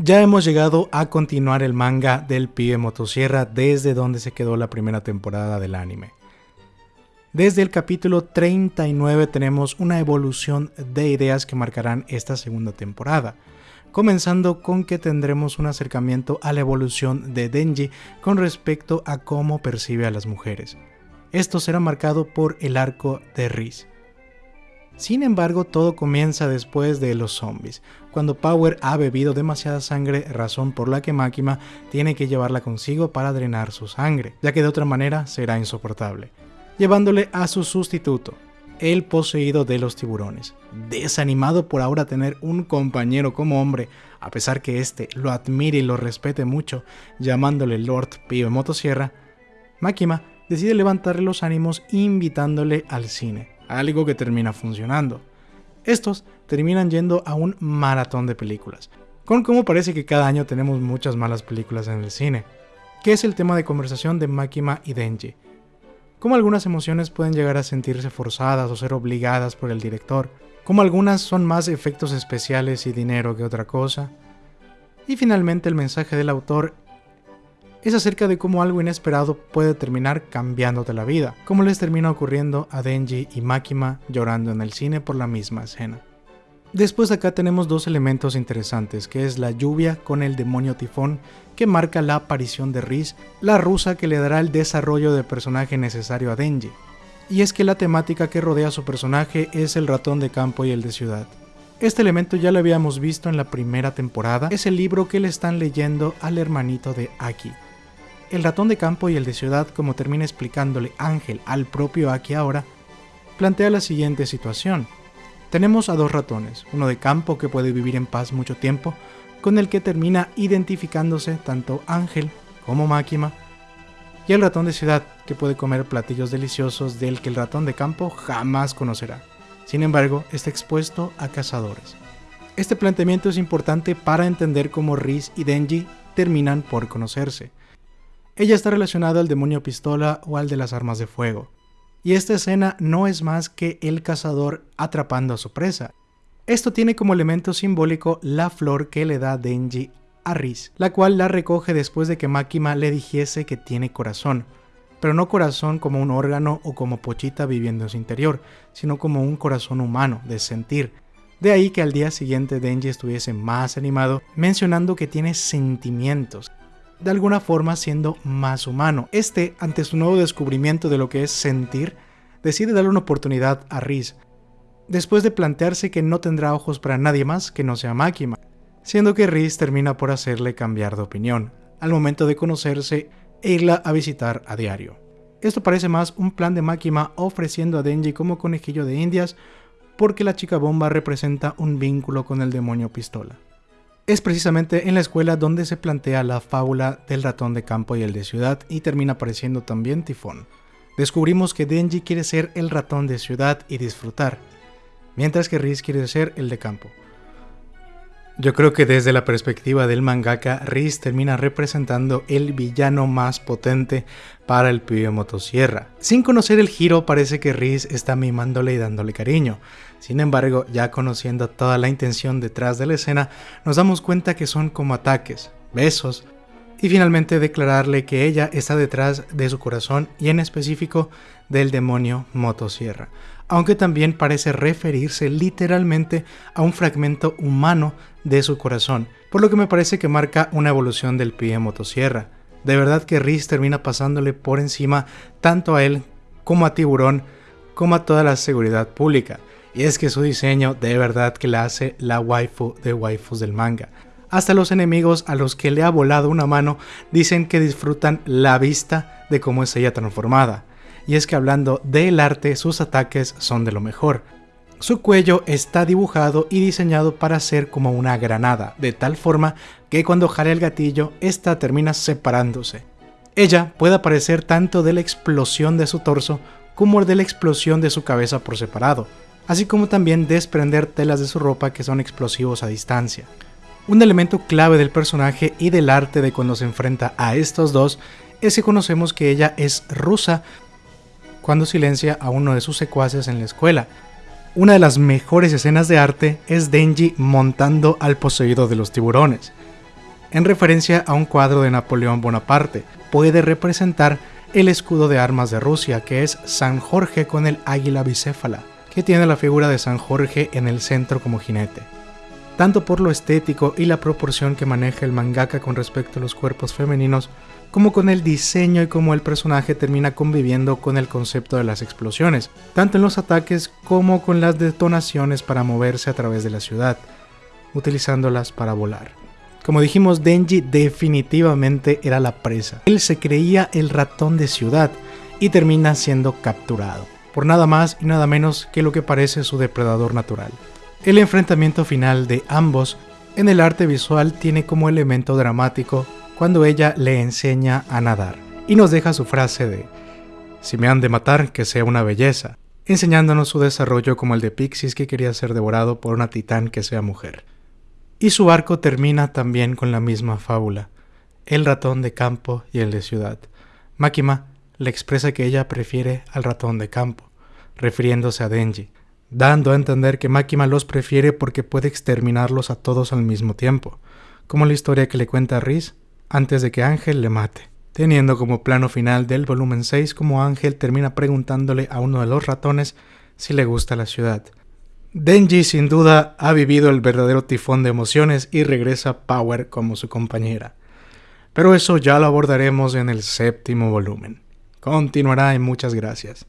Ya hemos llegado a continuar el manga del pibe motosierra desde donde se quedó la primera temporada del anime. Desde el capítulo 39 tenemos una evolución de ideas que marcarán esta segunda temporada, comenzando con que tendremos un acercamiento a la evolución de Denji con respecto a cómo percibe a las mujeres. Esto será marcado por el arco de Riz. Sin embargo, todo comienza después de los zombies, cuando Power ha bebido demasiada sangre, razón por la que Máquina tiene que llevarla consigo para drenar su sangre, ya que de otra manera será insoportable, llevándole a su sustituto, el poseído de los tiburones. Desanimado por ahora tener un compañero como hombre, a pesar que éste lo admire y lo respete mucho, llamándole Lord Pío Motosierra, Máquina decide levantarle los ánimos invitándole al cine algo que termina funcionando. Estos terminan yendo a un maratón de películas, con como parece que cada año tenemos muchas malas películas en el cine, que es el tema de conversación de Makima y Denji. Cómo algunas emociones pueden llegar a sentirse forzadas o ser obligadas por el director, como algunas son más efectos especiales y dinero que otra cosa. Y finalmente el mensaje del autor es acerca de cómo algo inesperado puede terminar cambiándote la vida, como les termina ocurriendo a Denji y Makima llorando en el cine por la misma escena. Después acá tenemos dos elementos interesantes, que es la lluvia con el demonio tifón, que marca la aparición de Riz, la rusa que le dará el desarrollo de personaje necesario a Denji. Y es que la temática que rodea a su personaje es el ratón de campo y el de ciudad. Este elemento ya lo habíamos visto en la primera temporada, es el libro que le están leyendo al hermanito de Aki, el ratón de campo y el de ciudad, como termina explicándole Ángel al propio Aki ahora, plantea la siguiente situación. Tenemos a dos ratones, uno de campo que puede vivir en paz mucho tiempo, con el que termina identificándose tanto Ángel como Máquima, y el ratón de ciudad, que puede comer platillos deliciosos del que el ratón de campo jamás conocerá. Sin embargo, está expuesto a cazadores. Este planteamiento es importante para entender cómo Riz y Denji terminan por conocerse. Ella está relacionada al demonio pistola o al de las armas de fuego. Y esta escena no es más que el cazador atrapando a su presa. Esto tiene como elemento simbólico la flor que le da Denji a Riz, la cual la recoge después de que Makima le dijese que tiene corazón, pero no corazón como un órgano o como Pochita viviendo en su interior, sino como un corazón humano, de sentir. De ahí que al día siguiente Denji estuviese más animado, mencionando que tiene sentimientos, de alguna forma siendo más humano. Este, ante su nuevo descubrimiento de lo que es sentir, decide darle una oportunidad a Riz, después de plantearse que no tendrá ojos para nadie más que no sea Máquina, siendo que Riz termina por hacerle cambiar de opinión, al momento de conocerse e irla a visitar a diario. Esto parece más un plan de Máquina ofreciendo a Denji como conejillo de indias porque la chica bomba representa un vínculo con el demonio pistola es precisamente en la escuela donde se plantea la fábula del ratón de campo y el de ciudad y termina apareciendo también Tifón. Descubrimos que Denji quiere ser el ratón de ciudad y disfrutar, mientras que Riz quiere ser el de campo. Yo creo que desde la perspectiva del mangaka, Riz termina representando el villano más potente para el pibe motosierra. Sin conocer el giro, parece que Riz está mimándole y dándole cariño. Sin embargo, ya conociendo toda la intención detrás de la escena, nos damos cuenta que son como ataques, besos, y finalmente declararle que ella está detrás de su corazón y en específico del demonio motosierra aunque también parece referirse literalmente a un fragmento humano de su corazón, por lo que me parece que marca una evolución del pie motosierra. De verdad que Riz termina pasándole por encima tanto a él como a Tiburón, como a toda la seguridad pública. Y es que su diseño de verdad que la hace la waifu de waifus del manga. Hasta los enemigos a los que le ha volado una mano dicen que disfrutan la vista de cómo es ella transformada y es que hablando del arte sus ataques son de lo mejor. Su cuello está dibujado y diseñado para ser como una granada, de tal forma que cuando jale el gatillo, esta termina separándose. Ella puede aparecer tanto de la explosión de su torso como de la explosión de su cabeza por separado, así como también desprender telas de su ropa que son explosivos a distancia. Un elemento clave del personaje y del arte de cuando se enfrenta a estos dos es que conocemos que ella es rusa cuando silencia a uno de sus secuaces en la escuela. Una de las mejores escenas de arte es Denji montando al poseído de los tiburones. en referencia a un cuadro de Napoleón Bonaparte. Puede representar el escudo de armas de Rusia, que es San Jorge con el águila bicéfala, que tiene la figura de San Jorge en el centro como jinete. Tanto por lo estético y la proporción que maneja el mangaka con respecto a los cuerpos femeninos, como con el diseño y cómo el personaje termina conviviendo con el concepto de las explosiones, tanto en los ataques como con las detonaciones para moverse a través de la ciudad, utilizándolas para volar. Como dijimos, Denji definitivamente era la presa. Él se creía el ratón de ciudad y termina siendo capturado, por nada más y nada menos que lo que parece su depredador natural. El enfrentamiento final de ambos en el arte visual tiene como elemento dramático cuando ella le enseña a nadar y nos deja su frase de si me han de matar, que sea una belleza, enseñándonos su desarrollo como el de Pixis que quería ser devorado por una titán que sea mujer. Y su arco termina también con la misma fábula, el ratón de campo y el de ciudad. Makima le expresa que ella prefiere al ratón de campo, refiriéndose a Denji, dando a entender que Makima los prefiere porque puede exterminarlos a todos al mismo tiempo, como la historia que le cuenta Riz antes de que Ángel le mate, teniendo como plano final del volumen 6 como Ángel termina preguntándole a uno de los ratones si le gusta la ciudad, Denji sin duda ha vivido el verdadero tifón de emociones y regresa Power como su compañera. Pero eso ya lo abordaremos en el séptimo volumen. Continuará y muchas gracias.